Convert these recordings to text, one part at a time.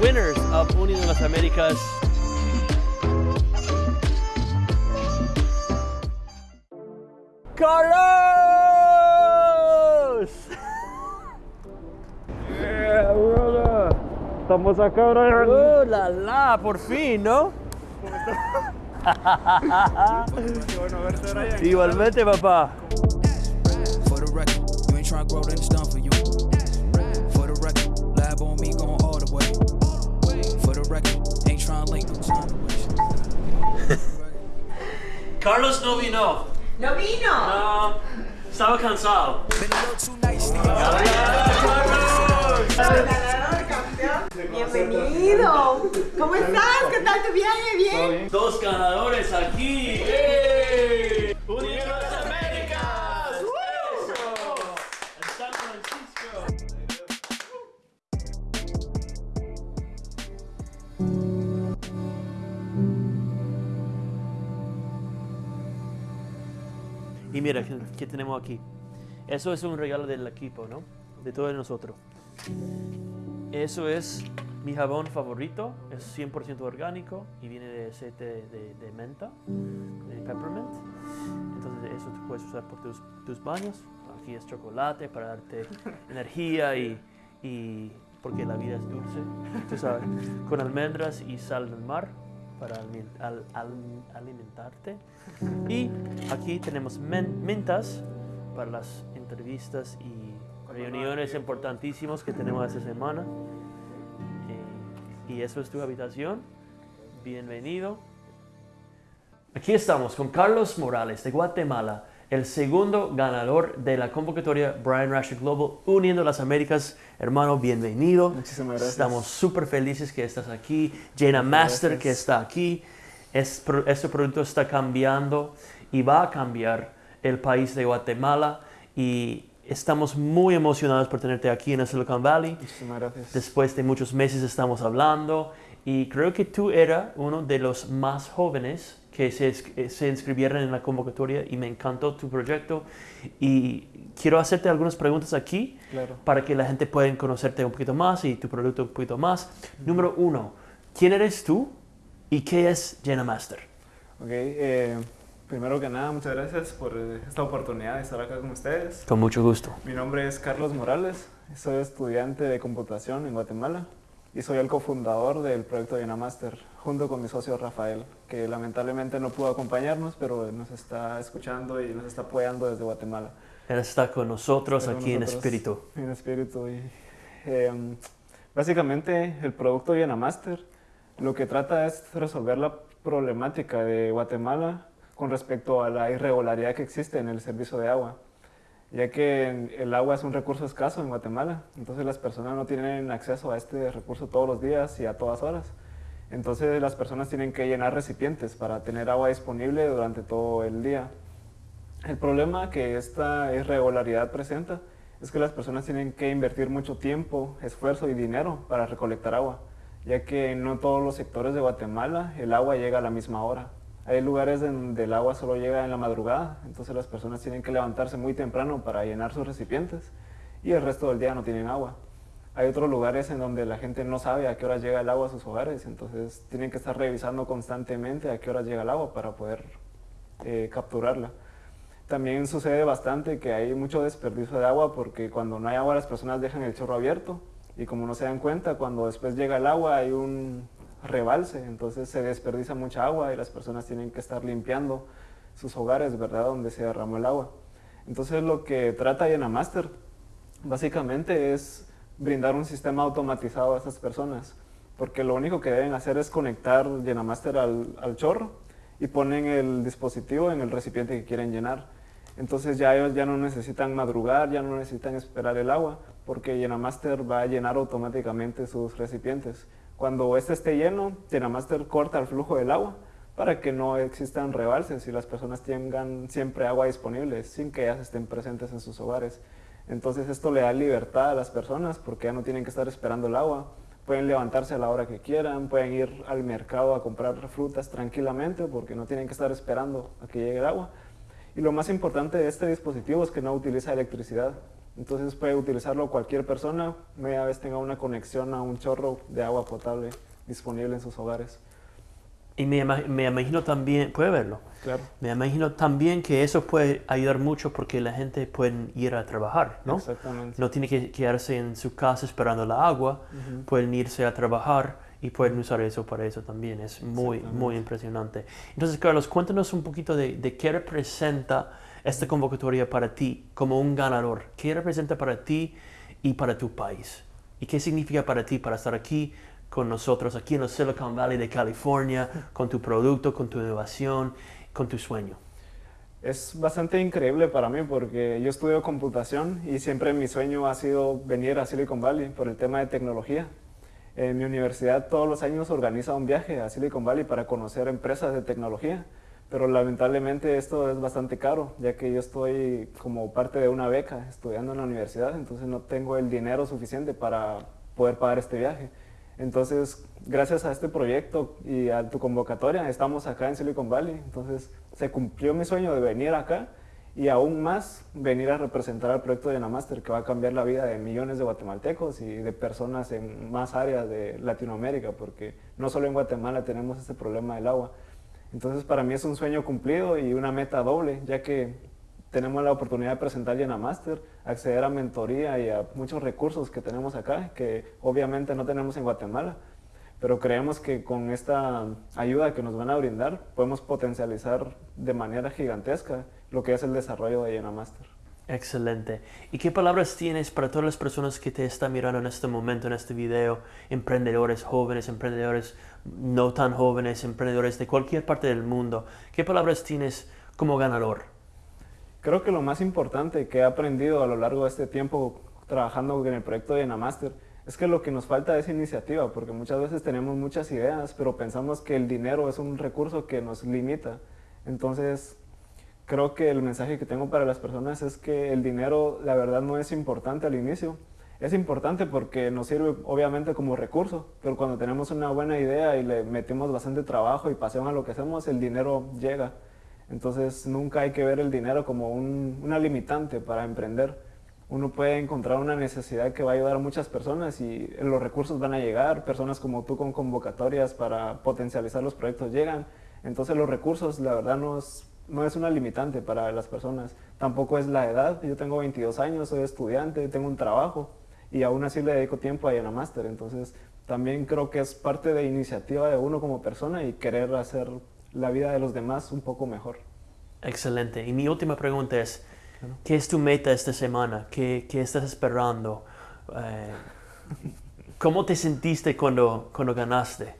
winners of Unido las Américas. ¡Carlos! Yeah, brother. Estamos acá, Brian. ¡Oh, la la! Por fin, ¿no? Qué bueno verte, Brian. Igualmente, papá. For the record, you ain't tryna grow, then it's done for you. For the record, lab on me going all the way. For the record, ain't tryna link, no time to waste. Carlos no vino. ¡No vino! No, estaba cansado. Been a little too nice, Ganador, campeón. Bienvenido. ¿Cómo estás? ¿Qué tal tu viaje? ¿Bien? Dos ganadores aquí. ¡Eh! Mira, ¿qué, qué tenemos aquí? Eso es un regalo del equipo, ¿no? De todos nosotros. Eso es mi jabón favorito, es 100% orgánico y viene de aceite de, de menta, de peppermint. Entonces eso tú puedes usar por tus, tus baños. Aquí es chocolate para darte energía y, y porque la vida es dulce, tú sabes, con almendras y sal del mar para al- al- alimentarte. Y aquí tenemos men- mentas para las entrevistas y reuniones importantísimas que tenemos esta semana. Eh, y eso es tu habitación. Bienvenido. Aquí estamos con Carlos Morales de Guatemala, el segundo ganador de la convocatoria Brian Rasher Global Uniendo las Américas. Hermano, bienvenido. Muchísimas gracias. Estamos súper felices que estás aquí. Jenna Master que está aquí. Es, este producto está cambiando y va a cambiar el país de Guatemala y estamos muy emocionados por tenerte aquí en el Silicon Valley. Muchísimas gracias. Después de muchos meses estamos hablando y creo que tú eras uno de los más jóvenes que se, eh, se inscribieron en la convocatoria y me encantó tu proyecto y quiero hacerte algunas preguntas aquí Claro. para que la gente pueda conocerte un poquito más y tu producto un poquito más. Número uno, ¿quién eres tú y qué es Jenna Master? Ok, eh, primero que nada, muchas gracias por eh, esta oportunidad de estar acá con ustedes. Con mucho gusto. Mi nombre es Carlos Morales, soy estudiante de computación en Guatemala y soy el cofundador del proyecto Master junto con mi socio Rafael, que lamentablemente no pudo acompañarnos, pero nos está escuchando y nos está apoyando desde Guatemala. Él está con nosotros Está con aquí en nosotros espíritu. En espíritu. Y, em, básicamente, el producto Master lo que trata es resolver la problemática de Guatemala con respecto a la irregularidad que existe en el servicio de agua, ya que el agua es un recurso escaso en Guatemala, entonces las personas no tienen acceso a este recurso todos los días y a todas horas. Entonces las personas tienen que llenar recipientes para tener agua disponible durante todo el día. El problema que esta irregularidad presenta es que las personas tienen que invertir mucho tiempo, esfuerzo y dinero para recolectar agua, ya que no todos los sectores de Guatemala el agua llega a la misma hora. Hay lugares donde el agua solo llega en la madrugada, entonces las personas tienen que levantarse muy temprano para llenar sus recipientes y el resto del día no tienen agua. Hay otros lugares en donde la gente no sabe a qué hora llega el agua a sus hogares, entonces tienen que estar revisando constantemente a qué hora llega el agua para poder eh, capturarla. También sucede bastante que hay mucho desperdicio de agua porque cuando no hay agua las personas dejan el chorro abierto y como no se dan cuenta, cuando después llega el agua hay un rebalse, entonces se desperdicia mucha agua y las personas tienen que estar limpiando sus hogares, ¿verdad? Donde se derramó el agua. Entonces lo que trata Master básicamente es brindar un sistema automatizado a esas personas, porque lo único que deben hacer es conectar Llenamaster al, al chorro y ponen el dispositivo en el recipiente que quieren llenar. Entonces ya ellos ya no necesitan madrugar, ya no necesitan esperar el agua, porque Llenamaster va a llenar automáticamente sus recipientes. Cuando este esté lleno, Llenamaster corta el flujo del agua para que no existan rebalses y las personas tengan siempre agua disponible sin que ellas estén presentes en sus hogares. Entonces esto le da libertad a las personas porque ya no tienen que estar esperando el agua. Pueden levantarse a la hora que quieran, pueden ir al mercado a comprar frutas tranquilamente porque no tienen que estar esperando a que llegue el agua. Y lo más importante de este dispositivo es que no utiliza electricidad. Entonces puede utilizarlo cualquier persona, media vez tenga una conexión a un chorro de agua potable disponible en sus hogares. Y me, me imagino también, puede verlo, Claro. me imagino también que eso puede ayudar mucho porque la gente puede ir a trabajar, ¿no? Exactamente. No tiene que quedarse en su casa esperando la agua, pueden irse a trabajar y pueden usar eso para eso también. Es muy, muy impresionante. Entonces, Carlos, cuéntanos un poquito de, de qué representa esta convocatoria para ti como un ganador. ¿Qué representa para ti y para tu país? ¿Y qué significa para ti para estar aquí con nosotros, aquí en el Silicon Valley de California, con tu producto, con tu innovación, con tu sueño? Es bastante increíble para mí porque yo estudio computación y siempre mi sueño ha sido venir a Silicon Valley por el tema de tecnología. En mi universidad todos los años organiza un viaje a Silicon Valley para conocer empresas de tecnología, pero lamentablemente esto es bastante caro, ya que yo estoy como parte de una beca estudiando en la universidad, entonces no tengo el dinero suficiente para poder pagar este viaje. Entonces, gracias a este proyecto y a tu convocatoria, estamos acá en Silicon Valley. Entonces, se cumplió mi sueño de venir acá y aún más venir a representar al proyecto de Namaster, que va a cambiar la vida de millones de guatemaltecos y de personas en más áreas de Latinoamérica, porque no solo en Guatemala tenemos este problema del agua. Entonces, para mí es un sueño cumplido y una meta doble, ya que tenemos la oportunidad de presentar Master, acceder a mentoría y a muchos recursos que tenemos acá, que obviamente no tenemos en Guatemala, pero creemos que con esta ayuda que nos van a brindar podemos potencializar de manera gigantesca lo que es el desarrollo de Master. Excelente. ¿Y qué palabras tienes para todas las personas que te están mirando en este momento, en este video? Emprendedores jóvenes, emprendedores no tan jóvenes, emprendedores de cualquier parte del mundo. ¿Qué palabras tienes como ganador? Creo que lo más importante que he aprendido a lo largo de este tiempo trabajando en el proyecto de Namaster es que lo que nos falta es iniciativa, porque muchas veces tenemos muchas ideas, pero pensamos que el dinero es un recurso que nos limita. Entonces, creo que el mensaje que tengo para las personas es que el dinero, la verdad, no es importante al inicio. Es importante porque nos sirve obviamente como recurso, pero cuando tenemos una buena idea y le metemos bastante trabajo y pasión a lo que hacemos, el dinero llega. Entonces nunca hay que ver el dinero como un- una limitante para emprender. Uno puede encontrar una necesidad que va a ayudar a muchas personas y los recursos van a llegar, personas como tú con convocatorias para potencializar los proyectos llegan. Entonces los recursos, la verdad, no es, no es una limitante para las personas. Tampoco es la edad. Yo tengo 22 años, soy estudiante, tengo un trabajo y aún así le dedico tiempo a Master. Entonces también creo que es parte de iniciativa de uno como persona y querer hacer la vida de los demás un poco mejor. Excelente. Y mi última pregunta es, ¿qué es tu meta esta semana? ¿Qué, qué estás esperando? Eh, ¿Cómo te sentiste cuando, cuando ganaste?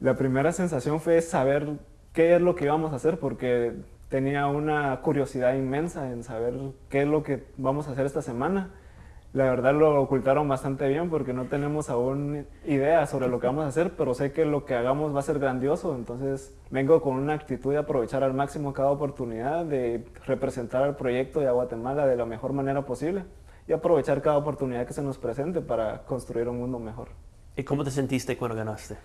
La primera sensación fue saber qué es lo que íbamos a hacer porque tenía una curiosidad inmensa en saber qué es lo que vamos a hacer esta semana. La verdad lo ocultaron bastante bien porque no tenemos aún idea sobre lo que vamos a hacer, pero sé que lo que hagamos va a ser grandioso, entonces vengo con una actitud de aprovechar al máximo cada oportunidad, de representar al proyecto de Guatemala de la mejor manera posible y aprovechar cada oportunidad que se nos presente para construir un mundo mejor. ¿Y cómo te sentiste cuando ganaste?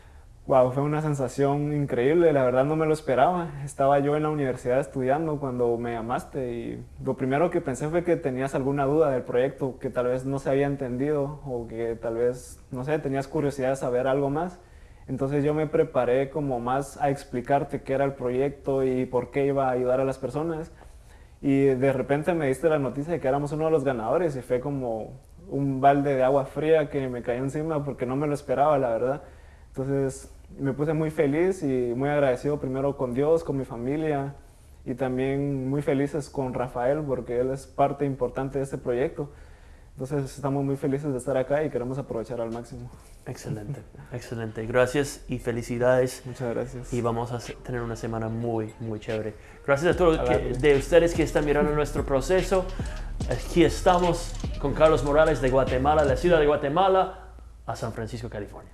Wow, fue una sensación increíble, la verdad no me lo esperaba. Estaba yo en la universidad estudiando cuando me llamaste y lo primero que pensé fue que tenías alguna duda del proyecto, que tal vez no se había entendido o que tal vez, no sé, tenías curiosidad de saber algo más. Entonces yo me preparé como más a explicarte qué era el proyecto y por qué iba a ayudar a las personas. Y de repente me diste la noticia de que éramos uno de los ganadores y fue como un balde de agua fría que me cayó encima porque no me lo esperaba, la verdad. Entonces me puse muy feliz y muy agradecido primero con Dios, con mi familia y también muy felices con Rafael porque él es parte importante de este proyecto. Entonces estamos muy felices de estar acá y queremos aprovechar al máximo. Excelente, excelente. Gracias y felicidades. Muchas gracias. Y vamos a tener una semana muy, muy chévere. Gracias a todos A que- de ustedes que están mirando nuestro proceso. Aquí estamos con Carlos Morales de Guatemala, la ciudad de Guatemala, a San Francisco, California.